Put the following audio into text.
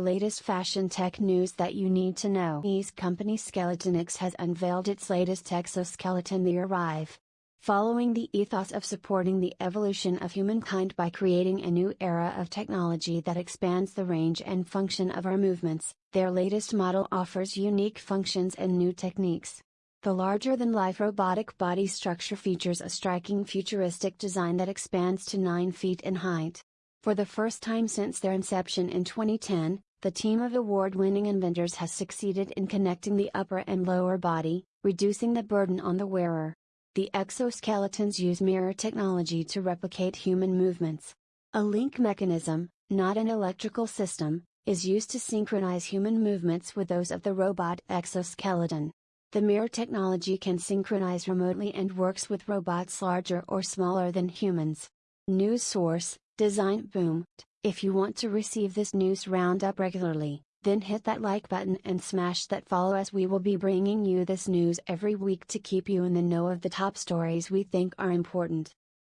Latest fashion tech news that you need to know. Ease company Skeletonics has unveiled its latest exoskeleton the Arrive. Following the ethos of supporting the evolution of humankind by creating a new era of technology that expands the range and function of our movements, their latest model offers unique functions and new techniques. The larger than life robotic body structure features a striking futuristic design that expands to 9 feet in height. For the first time since their inception in 2010, the team of award winning inventors has succeeded in connecting the upper and lower body, reducing the burden on the wearer. The exoskeletons use mirror technology to replicate human movements. A link mechanism, not an electrical system, is used to synchronize human movements with those of the robot exoskeleton. The mirror technology can synchronize remotely and works with robots larger or smaller than humans. News source designboom if you want to receive this news roundup regularly, then hit that like button and smash that follow as we will be bringing you this news every week to keep you in the know of the top stories we think are important.